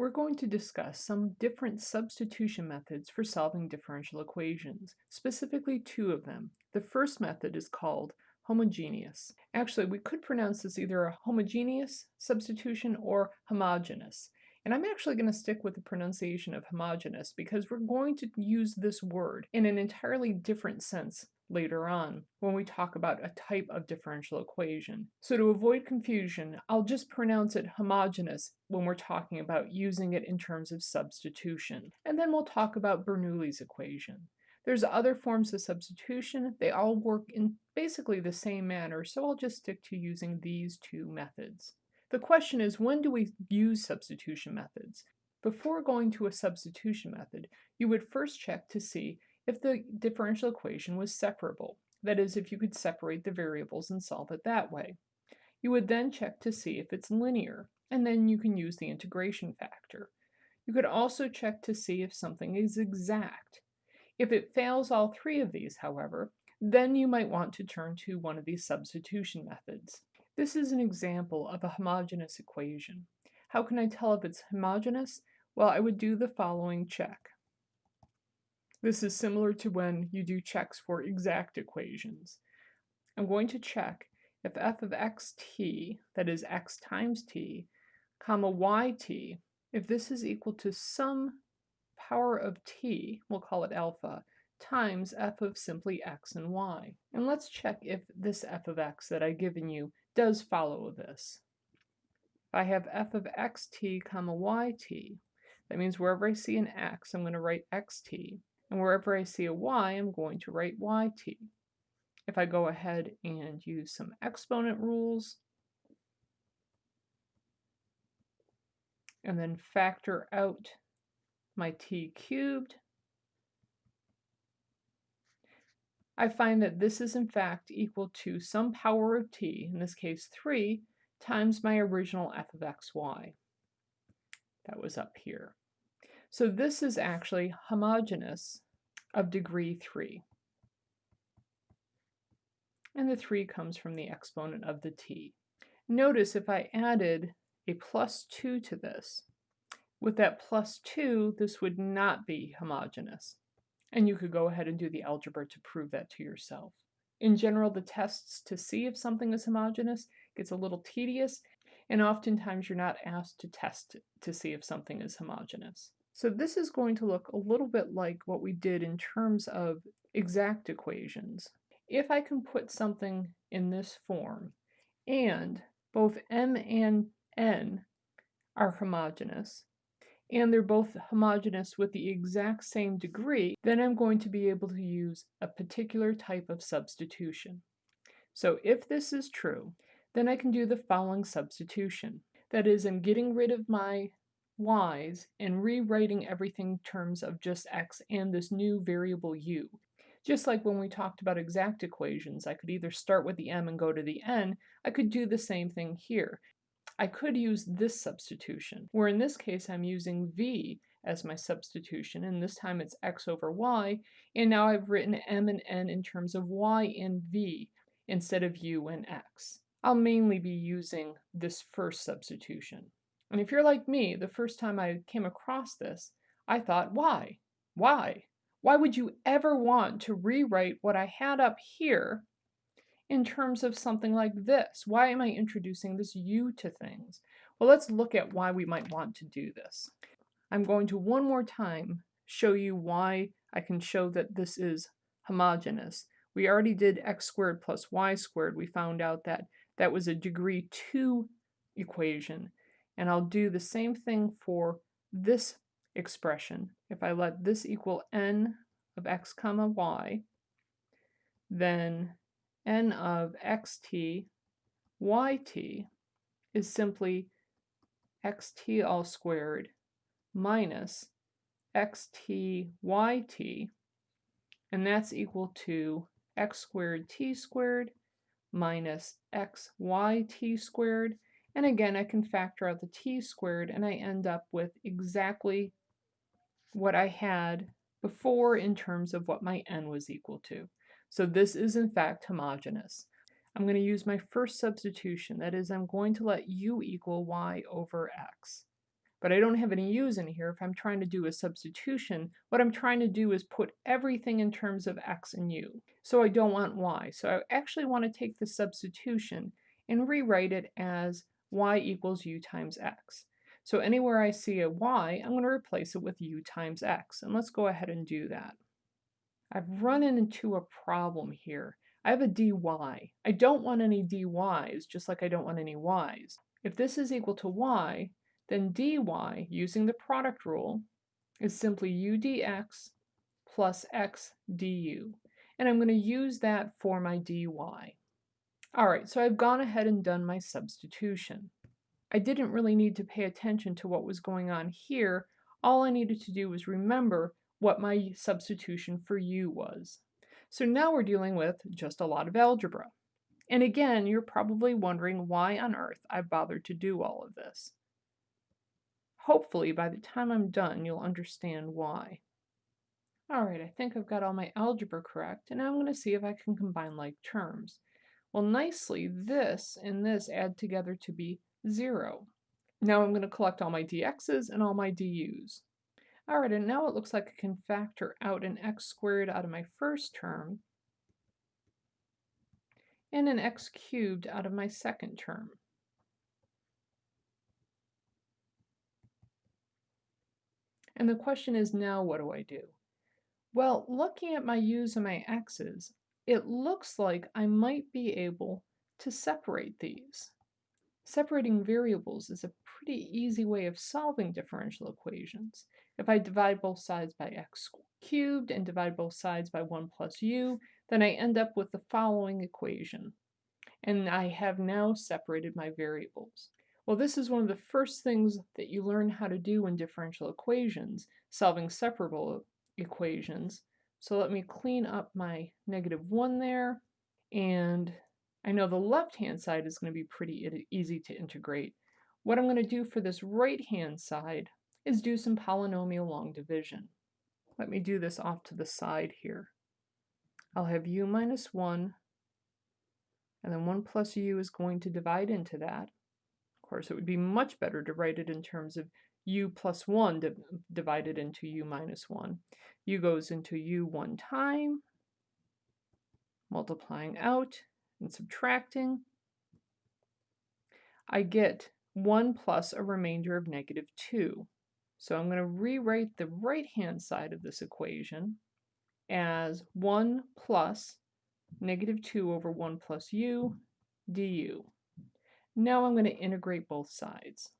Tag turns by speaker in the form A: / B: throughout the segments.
A: We're going to discuss some different substitution methods for solving differential equations, specifically two of them. The first method is called homogeneous. Actually, we could pronounce this either a homogeneous substitution or homogeneous. And I'm actually going to stick with the pronunciation of homogeneous because we're going to use this word in an entirely different sense later on when we talk about a type of differential equation. So to avoid confusion, I'll just pronounce it homogeneous when we're talking about using it in terms of substitution. And then we'll talk about Bernoulli's equation. There's other forms of substitution. They all work in basically the same manner, so I'll just stick to using these two methods. The question is, when do we use substitution methods? Before going to a substitution method, you would first check to see if the differential equation was separable, that is, if you could separate the variables and solve it that way. You would then check to see if it's linear, and then you can use the integration factor. You could also check to see if something is exact. If it fails all three of these, however, then you might want to turn to one of these substitution methods. This is an example of a homogeneous equation. How can I tell if it's homogeneous? Well, I would do the following check. This is similar to when you do checks for exact equations. I'm going to check if f of xt, that is x times t, comma yt, if this is equal to some power of t, we'll call it alpha, times f of simply x and y. And let's check if this f of x that I've given you does follow this. If I have f of xt comma yt, that means wherever I see an x, I'm going to write xt, and wherever I see a y, I'm going to write yt. If I go ahead and use some exponent rules, and then factor out my t cubed, I find that this is in fact equal to some power of t, in this case 3, times my original f of xy. That was up here. So this is actually homogeneous of degree 3. And the 3 comes from the exponent of the t. Notice if I added a plus 2 to this, with that plus 2, this would not be homogeneous. And you could go ahead and do the algebra to prove that to yourself. In general, the tests to see if something is homogeneous gets a little tedious, and oftentimes you're not asked to test to see if something is homogeneous. So this is going to look a little bit like what we did in terms of exact equations. If I can put something in this form, and both m and n are homogeneous, and they're both homogeneous with the exact same degree, then I'm going to be able to use a particular type of substitution. So if this is true, then I can do the following substitution. That is, I'm getting rid of my y's and rewriting everything in terms of just x and this new variable u. Just like when we talked about exact equations, I could either start with the m and go to the n, I could do the same thing here. I could use this substitution, where in this case I'm using v as my substitution, and this time it's x over y, and now I've written m and n in terms of y and v instead of u and x. I'll mainly be using this first substitution. And if you're like me, the first time I came across this, I thought, why? Why? Why would you ever want to rewrite what I had up here in terms of something like this? Why am I introducing this u to things? Well, let's look at why we might want to do this. I'm going to one more time show you why I can show that this is homogeneous. We already did x squared plus y squared. We found out that that was a degree 2 equation. And I'll do the same thing for this expression. If I let this equal n of x comma y, then n of xt yt is simply xt all squared minus xt yt, and that's equal to x squared t squared minus xyt squared, and again I can factor out the t squared and I end up with exactly what I had before in terms of what my n was equal to. So this is in fact homogeneous. I'm going to use my first substitution, that is I'm going to let u equal y over x. but I don't have any u's in here. If I'm trying to do a substitution, what I'm trying to do is put everything in terms of x and u. So I don't want y. So I actually want to take the substitution and rewrite it as y equals u times x. So anywhere I see a y, I'm going to replace it with u times x. And let's go ahead and do that. I've run into a problem here. I have a dy. I don't want any dy's, just like I don't want any y's. If this is equal to y, then dy, using the product rule, is simply u dx plus x du. And I'm going to use that for my dy. All right, so I've gone ahead and done my substitution. I didn't really need to pay attention to what was going on here. All I needed to do was remember what my substitution for u was. So now we're dealing with just a lot of algebra. And again, you're probably wondering why on earth I bothered to do all of this. Hopefully, by the time I'm done, you'll understand why. All right, I think I've got all my algebra correct, and now I'm going to see if I can combine like terms. Well, nicely, this and this add together to be 0. Now I'm going to collect all my dx's and all my du's. All right, and now it looks like I can factor out an x squared out of my first term and an x cubed out of my second term. And the question is now what do I do? Well, looking at my u's and my x's, it looks like I might be able to separate these. Separating variables is a pretty easy way of solving differential equations. If I divide both sides by x cubed and divide both sides by 1 plus u, then I end up with the following equation. And I have now separated my variables. Well, this is one of the first things that you learn how to do in differential equations, solving separable equations. So let me clean up my negative 1 there, and I know the left-hand side is going to be pretty easy to integrate. What I'm going to do for this right-hand side is do some polynomial long division. Let me do this off to the side here. I'll have u minus 1, and then 1 plus u is going to divide into that. Of course, it would be much better to write it in terms of u plus 1 divided into u minus 1. u goes into u one time, multiplying out, and subtracting, I get 1 plus a remainder of negative 2. So I'm going to rewrite the right-hand side of this equation as 1 plus negative 2 over 1 plus u du. Now I'm going to integrate both sides,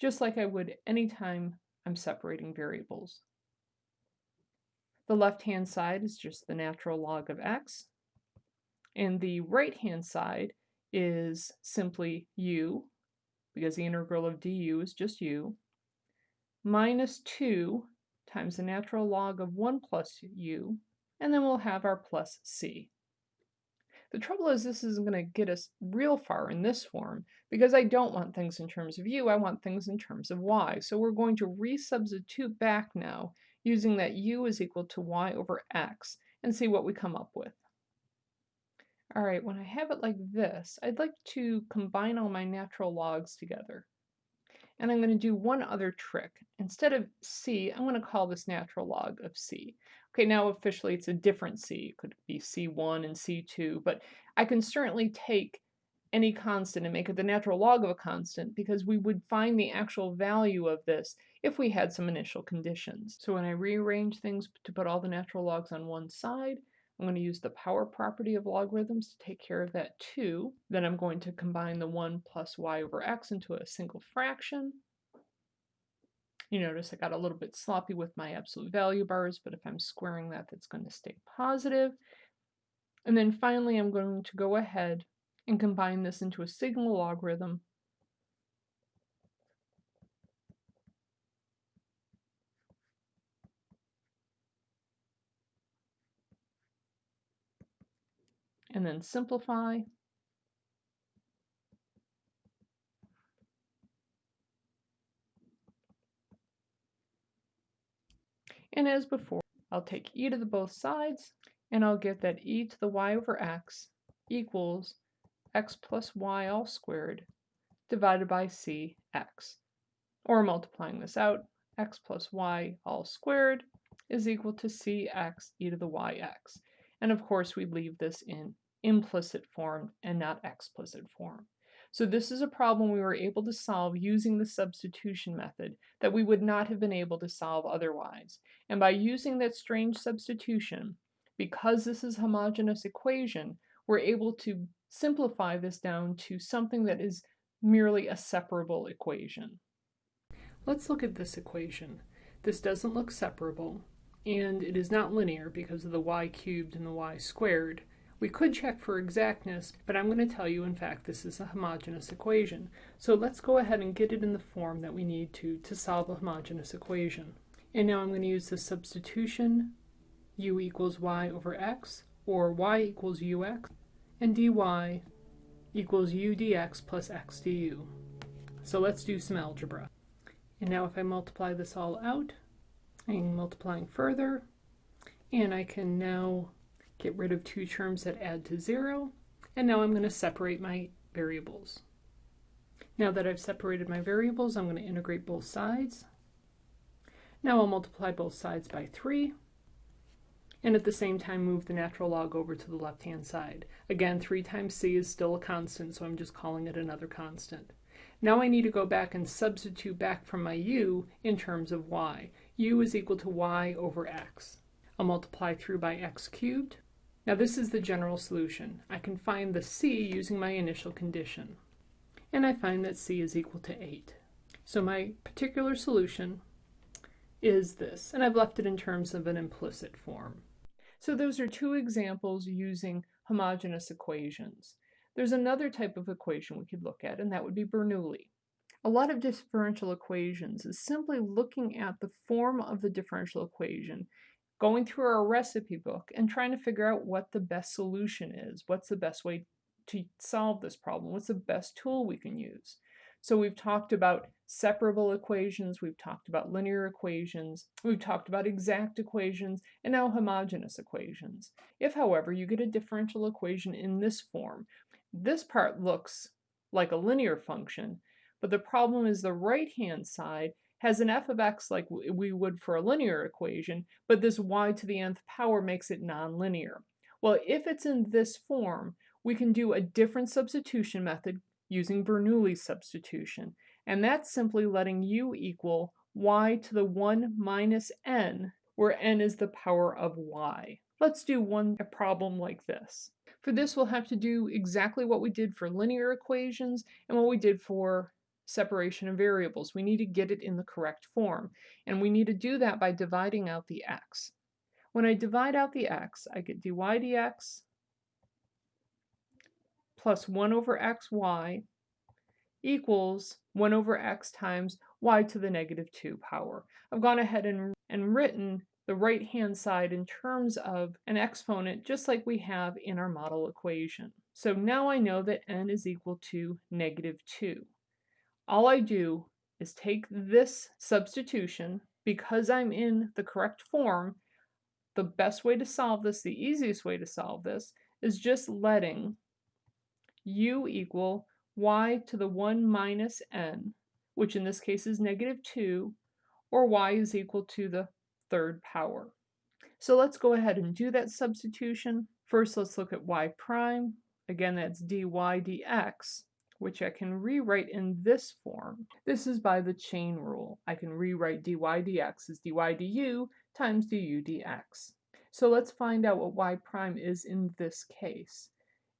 A: just like I would anytime I'm separating variables. The left-hand side is just the natural log of x, and the right-hand side is simply u, because the integral of du is just u, minus 2 times the natural log of 1 plus u, and then we'll have our plus c. The trouble is this isn't going to get us real far in this form, because I don't want things in terms of u, I want things in terms of y. So we're going to resubstitute back now using that u is equal to y over x and see what we come up with. All right, when I have it like this, I'd like to combine all my natural logs together. And I'm going to do one other trick. Instead of c, I'm going to call this natural log of c. Okay, now officially it's a different c. It could be c1 and c2, but I can certainly take any constant and make it the natural log of a constant because we would find the actual value of this if we had some initial conditions. So when I rearrange things to put all the natural logs on one side, I'm going to use the power property of logarithms to take care of that too. Then I'm going to combine the 1 plus y over x into a single fraction. You notice I got a little bit sloppy with my absolute value bars, but if I'm squaring that, that's going to stay positive. And then finally, I'm going to go ahead and combine this into a signal logarithm and then simplify. And as before, I'll take e to the both sides, and I'll get that e to the y over x equals x plus y all squared divided by c x. or multiplying this out, x plus y all squared is equal to cx e to the yx. And of course, we leave this in implicit form and not explicit form. So this is a problem we were able to solve using the substitution method that we would not have been able to solve otherwise. And by using that strange substitution, because this is a homogeneous equation, we're able to simplify this down to something that is merely a separable equation. Let's look at this equation. This doesn't look separable, and it is not linear because of the y cubed and the y squared. We could check for exactness, but I'm going to tell you in fact this is a homogeneous equation. So let's go ahead and get it in the form that we need to to solve a homogeneous equation. And now I'm going to use the substitution u equals y over x, or y equals ux, and dy equals u dx plus x du. So let's do some algebra. And now if I multiply this all out, I'm multiplying further, and I can now get rid of two terms that add to zero, and now I'm going to separate my variables. Now that I've separated my variables, I'm going to integrate both sides. Now I'll multiply both sides by 3, and at the same time move the natural log over to the left-hand side. Again, 3 times c is still a constant, so I'm just calling it another constant. Now I need to go back and substitute back from my u in terms of y. u is equal to y over x. I'll multiply through by x cubed. Now this is the general solution. I can find the c using my initial condition. And I find that c is equal to 8. So my particular solution is this, and I've left it in terms of an implicit form. So those are two examples using homogeneous equations. There's another type of equation we could look at, and that would be Bernoulli. A lot of differential equations is simply looking at the form of the differential equation, going through our recipe book, and trying to figure out what the best solution is. What's the best way to solve this problem? What's the best tool we can use? So we've talked about separable equations, we've talked about linear equations, we've talked about exact equations, and now homogeneous equations. If, however, you get a differential equation in this form, this part looks like a linear function, but the problem is the right-hand side has an f of x like we would for a linear equation, but this y to the nth power makes it nonlinear. Well, if it's in this form, we can do a different substitution method using Bernoulli substitution, and that's simply letting u equal y to the 1 minus n, where n is the power of y. Let's do one problem like this. For this, we'll have to do exactly what we did for linear equations and what we did for separation of variables. We need to get it in the correct form, and we need to do that by dividing out the x. When I divide out the x, I get dy dx plus 1 over xy equals 1 over x times y to the negative 2 power. I've gone ahead and, and written the right-hand side in terms of an exponent just like we have in our model equation. So now I know that n is equal to negative 2. All I do is take this substitution, because I'm in the correct form, the best way to solve this, the easiest way to solve this, is just letting u equal y to the 1 minus n, which in this case is negative 2, or y is equal to the third power. So let's go ahead and do that substitution. First, let's look at y prime. Again, that's dy dx, which I can rewrite in this form. This is by the chain rule. I can rewrite dy dx as dy du times du dx. So let's find out what y prime is in this case.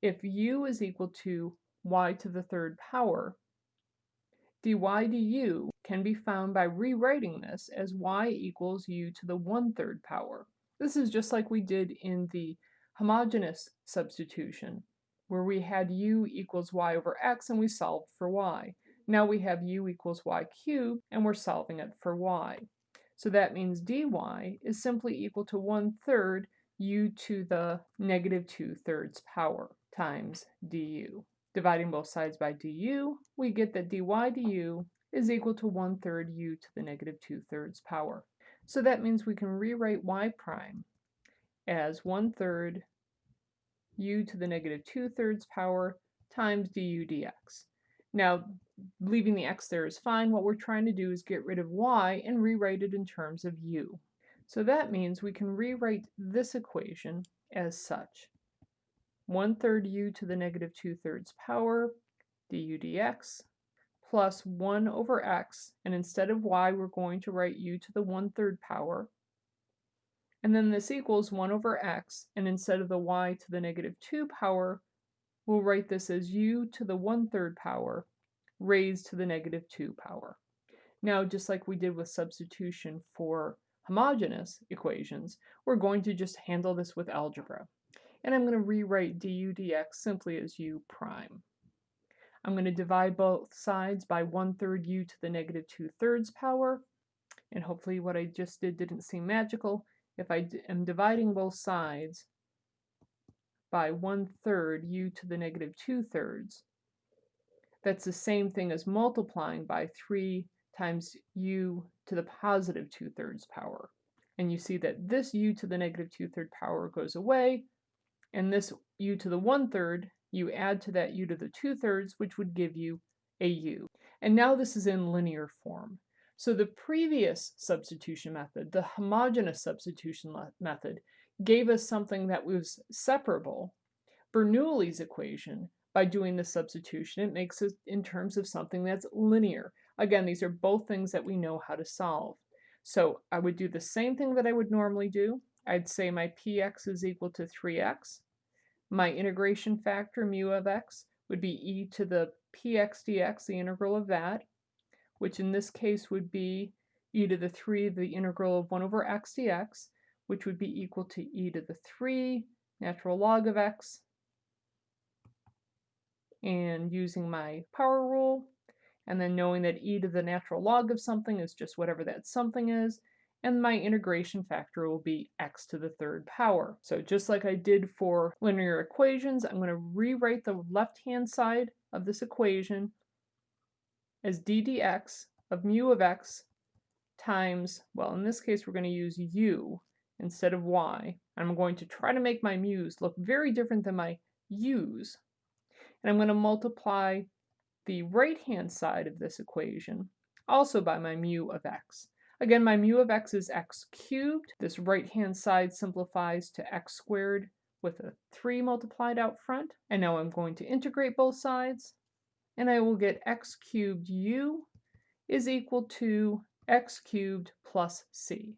A: If u is equal to y to the third power, dy du can be found by rewriting this as y equals u to the one-third power. This is just like we did in the homogeneous substitution, where we had u equals y over x and we solved for y. Now we have u equals y cubed and we're solving it for y. So that means dy is simply equal to one-third u to the negative two-thirds power times du. Dividing both sides by du, we get that dy du is equal to 1 third u to the negative 2 thirds power. So that means we can rewrite y prime as 1 third u to the negative 2 thirds power times du dx. Now, leaving the x there is fine. What we're trying to do is get rid of y and rewrite it in terms of u. So that means we can rewrite this equation as such. 1 third u to the negative 2 thirds power du dx plus 1 over x, and instead of y, we're going to write u to the 1 third power. And then this equals 1 over x, and instead of the y to the negative 2 power, we'll write this as u to the 1 third power raised to the negative 2 power. Now, just like we did with substitution for homogeneous equations, we're going to just handle this with algebra. And I'm going to rewrite du dx simply as u prime. I'm going to divide both sides by 1 third u to the negative 2 thirds power. And hopefully what I just did didn't seem magical. If I am dividing both sides by 1 third u to the negative 2 thirds, that's the same thing as multiplying by 3 times u to the positive 2 thirds power. And you see that this u to the negative 2 third power goes away, and this u to the 1 third you add to that u to the 2 thirds, which would give you a u. And now this is in linear form. So the previous substitution method, the homogeneous substitution method, gave us something that was separable. Bernoulli's equation, by doing the substitution, it makes it in terms of something that's linear. Again, these are both things that we know how to solve. So I would do the same thing that I would normally do. I'd say my px is equal to 3x. My integration factor, mu of x, would be e to the px dx, the integral of that, which in this case would be e to the 3 the integral of 1 over x dx, which would be equal to e to the 3 natural log of x. And using my power rule, and then knowing that e to the natural log of something is just whatever that something is, and my integration factor will be x to the third power. So just like I did for linear equations, I'm going to rewrite the left-hand side of this equation as d dx of mu of x times, well, in this case, we're going to use u instead of y. I'm going to try to make my mu's look very different than my u's. And I'm going to multiply the right-hand side of this equation also by my mu of x. Again, my mu of x is x cubed. This right-hand side simplifies to x squared with a 3 multiplied out front. And now I'm going to integrate both sides. And I will get x cubed u is equal to x cubed plus c.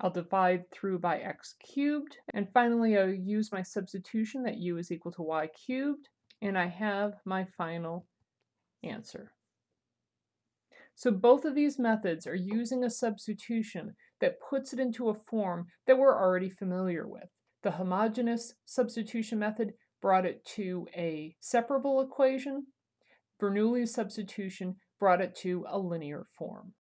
A: I'll divide through by x cubed. And finally, I'll use my substitution that u is equal to y cubed. And I have my final answer. So both of these methods are using a substitution that puts it into a form that we're already familiar with. The homogeneous substitution method brought it to a separable equation. Bernoulli's substitution brought it to a linear form.